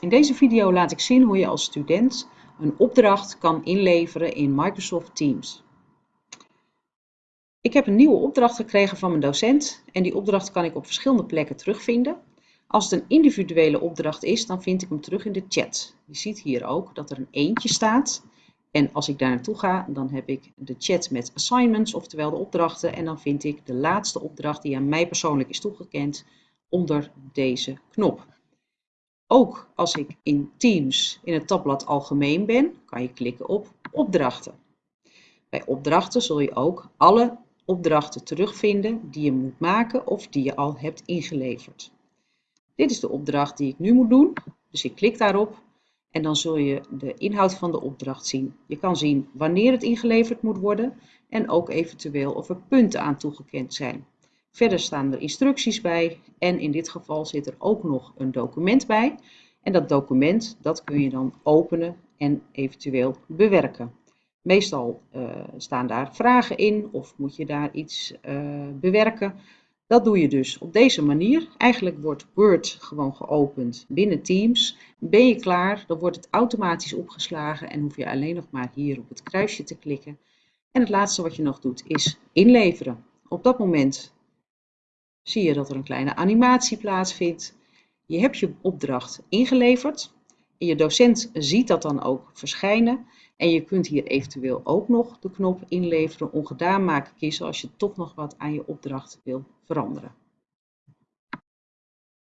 In deze video laat ik zien hoe je als student een opdracht kan inleveren in Microsoft Teams. Ik heb een nieuwe opdracht gekregen van mijn docent en die opdracht kan ik op verschillende plekken terugvinden. Als het een individuele opdracht is, dan vind ik hem terug in de chat. Je ziet hier ook dat er een eentje staat. En als ik daar naartoe ga, dan heb ik de chat met assignments, oftewel de opdrachten. En dan vind ik de laatste opdracht die aan mij persoonlijk is toegekend onder deze knop. Ook als ik in Teams in het tabblad Algemeen ben, kan je klikken op Opdrachten. Bij opdrachten zul je ook alle opdrachten terugvinden die je moet maken of die je al hebt ingeleverd. Dit is de opdracht die ik nu moet doen, dus ik klik daarop en dan zul je de inhoud van de opdracht zien. Je kan zien wanneer het ingeleverd moet worden en ook eventueel of er punten aan toegekend zijn. Verder staan er instructies bij en in dit geval zit er ook nog een document bij. En dat document dat kun je dan openen en eventueel bewerken. Meestal uh, staan daar vragen in of moet je daar iets uh, bewerken. Dat doe je dus op deze manier. Eigenlijk wordt Word gewoon geopend binnen Teams. Ben je klaar, dan wordt het automatisch opgeslagen en hoef je alleen nog maar hier op het kruisje te klikken. En het laatste wat je nog doet is inleveren. Op dat moment zie je dat er een kleine animatie plaatsvindt. Je hebt je opdracht ingeleverd en je docent ziet dat dan ook verschijnen. En je kunt hier eventueel ook nog de knop inleveren, ongedaan maken kiezen als je toch nog wat aan je opdracht wil veranderen.